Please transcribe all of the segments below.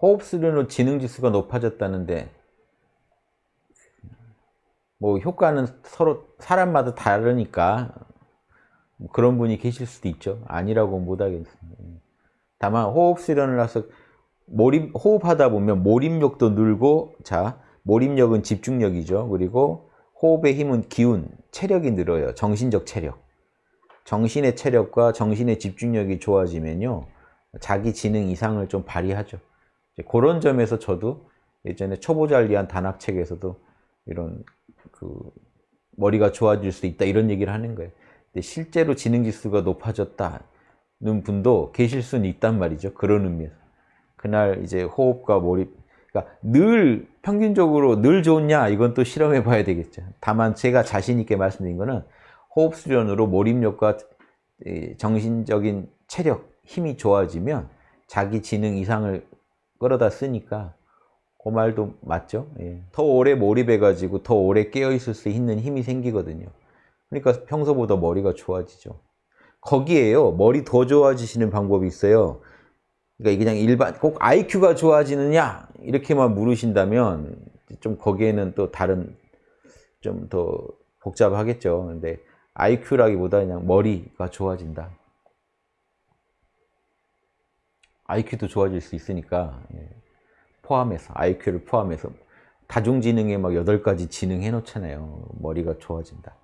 호흡 수련으로 지능지수가 높아졌다는데 뭐 효과는 서로 사람마다 다르니까 뭐 그런 분이 계실 수도 있죠. 아니라고 못하겠습니다. 다만 호흡 수련을 해서 몰입, 호흡하다 보면 몰입력도 늘고 자 몰입력은 집중력이죠. 그리고 호흡의 힘은 기운, 체력이 늘어요. 정신적 체력. 정신의 체력과 정신의 집중력이 좋아지면요. 자기 지능 이상을 좀 발휘하죠. 그런 점에서 저도 예전에 초보자를 위한 단학책에서도 이런 그 머리가 좋아질 수 있다 이런 얘기를 하는 거예요. 근데 실제로 지능지수가 높아졌다는 분도 계실 수는 있단 말이죠. 그런 의미에서. 그날 이제 호흡과 몰입, 그러니까 늘 평균적으로 늘 좋냐 이건 또 실험해 봐야 되겠죠. 다만 제가 자신 있게 말씀드린 거는 호흡 수련으로 몰입력과 정신적인 체력, 힘이 좋아지면 자기 지능 이상을 끌어다 쓰니까 그 말도 맞죠? 예. 더 오래 몰입해가지고 더 오래 깨어있을 수 있는 힘이 생기거든요. 그러니까 평소보다 머리가 좋아지죠. 거기에요. 머리 더 좋아지시는 방법이 있어요. 그러니까 그냥 일반 꼭 IQ가 좋아지느냐 이렇게만 물으신다면 좀 거기에는 또 다른 좀 더 복잡하겠죠. 근데 IQ라기보다 그냥 머리가 좋아진다. IQ도 좋아질 수 있으니까 예. 포함해서 IQ를 포함해서 다중지능에 막 여덟 가지 지능 해놓잖아요. 머리가 좋아진다.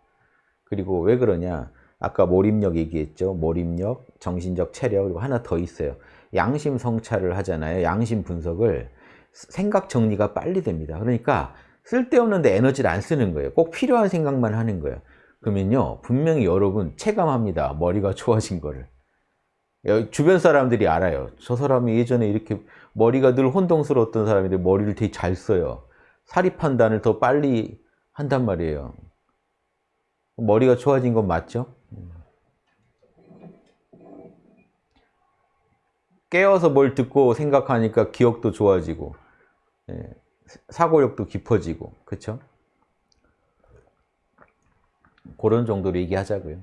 그리고 왜 그러냐? 아까 몰입력 얘기했죠. 몰입력, 정신적 체력 그리고 하나 더 있어요. 양심 성찰을 하잖아요. 양심 분석을 생각 정리가 빨리 됩니다. 그러니까 쓸데없는데 에너지를 안 쓰는 거예요. 꼭 필요한 생각만 하는 거예요. 그러면요. 분명히 여러분 체감합니다. 머리가 좋아진 거를. 주변 사람들이 알아요. 저 사람이 예전에 이렇게 머리가 늘 혼동스러웠던 사람인데 머리를 되게 잘 써요. 사리 판단을 더 빨리 한단 말이에요. 머리가 좋아진 건 맞죠? 깨어서 뭘 듣고 생각하니까 기억도 좋아지고 예, 사고력도 깊어지고 그렇죠? 그런 정도로 얘기하자고요.